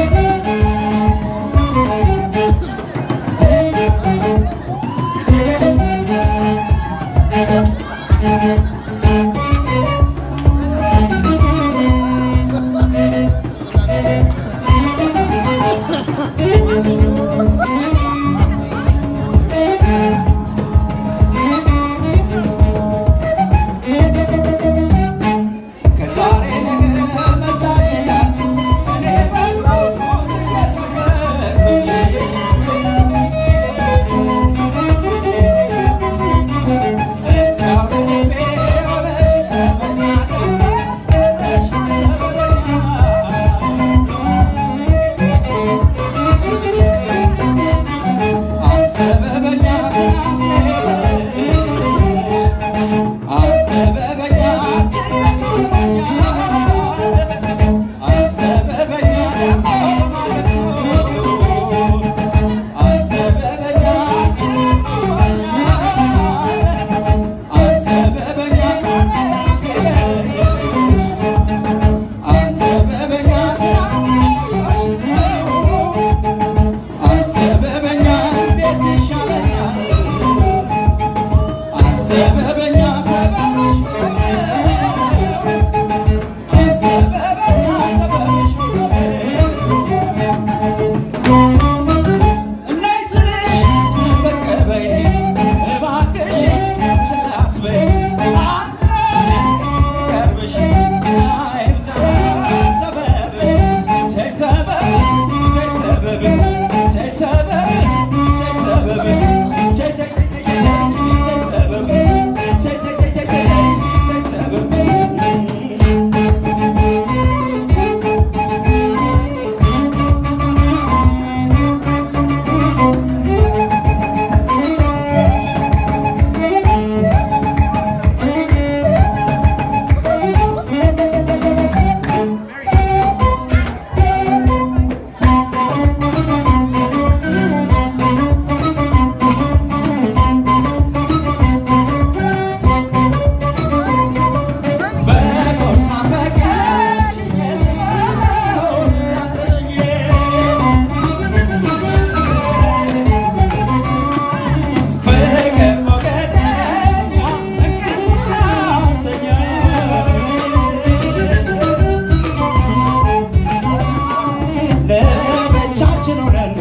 Ha ha ha! سببا ለብቻችን ሆነን